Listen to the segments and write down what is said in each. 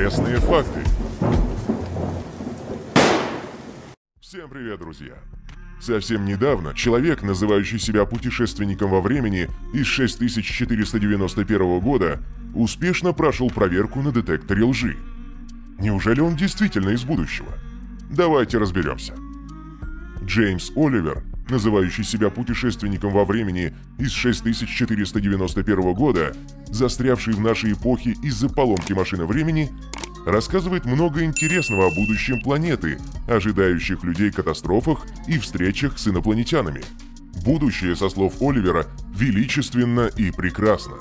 Интересные факты. Всем привет, друзья! Совсем недавно человек, называющий себя путешественником во времени из 6491 года, успешно прошел проверку на детекторе лжи. Неужели он действительно из будущего? Давайте разберемся. Джеймс Оливер, называющий себя путешественником во времени из 6491 года, застрявший в нашей эпохе из-за поломки машины времени, рассказывает много интересного о будущем планеты, ожидающих людей катастрофах и встречах с инопланетянами. Будущее, со слов Оливера, величественно и прекрасно.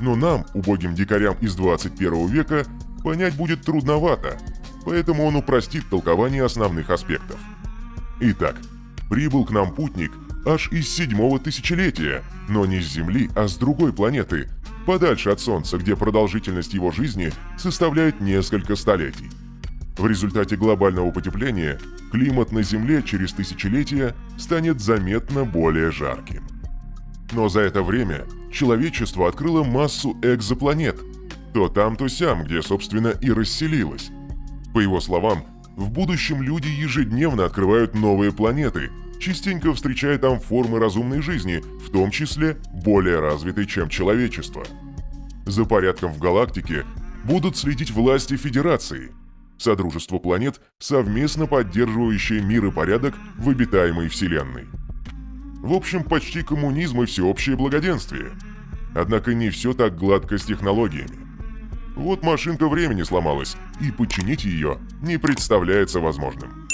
Но нам, убогим дикарям из 21 века, понять будет трудновато, поэтому он упростит толкование основных аспектов. Итак, прибыл к нам путник аж из седьмого тысячелетия, но не с Земли, а с другой планеты, подальше от Солнца, где продолжительность его жизни составляет несколько столетий. В результате глобального потепления климат на Земле через тысячелетия станет заметно более жарким. Но за это время человечество открыло массу экзопланет, то там, то сям, где, собственно, и расселилось. По его словам, в будущем люди ежедневно открывают новые планеты, частенько встречая там формы разумной жизни, в том числе более развитой, чем человечество. За порядком в галактике будут следить власти Федерации, Содружество планет, совместно поддерживающее мир и порядок в обитаемой Вселенной. В общем, почти коммунизм и всеобщее благоденствие. Однако не все так гладко с технологиями. Вот машинка времени сломалась, и починить ее не представляется возможным.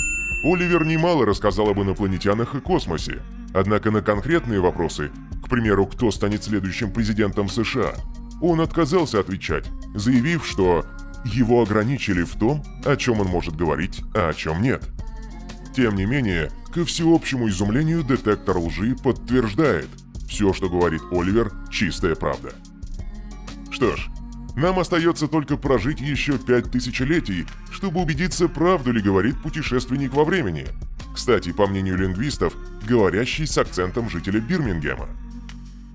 Оливер немало рассказал об инопланетянах и космосе, однако на конкретные вопросы, к примеру, кто станет следующим президентом США, он отказался отвечать, заявив, что его ограничили в том, о чем он может говорить, а о чем нет. Тем не менее, ко всеобщему изумлению детектор лжи подтверждает, все, что говорит Оливер, чистая правда. Что ж, нам остается только прожить еще пять тысячелетий, чтобы убедиться, правду ли говорит путешественник во времени. Кстати, по мнению лингвистов, говорящий с акцентом жителя Бирмингема.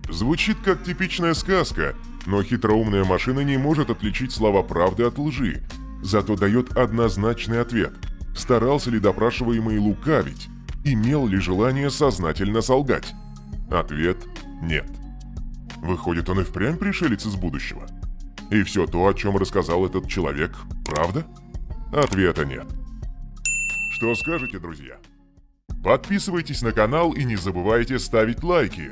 Звучит как типичная сказка, но хитроумная машина не может отличить слова правды от лжи, зато дает однозначный ответ. Старался ли допрашиваемый лукавить? Имел ли желание сознательно солгать? Ответ – нет. Выходит, он и впрямь пришелец из будущего? И все то, о чем рассказал этот человек, правда? Ответа нет. Что скажете, друзья? Подписывайтесь на канал и не забывайте ставить лайки.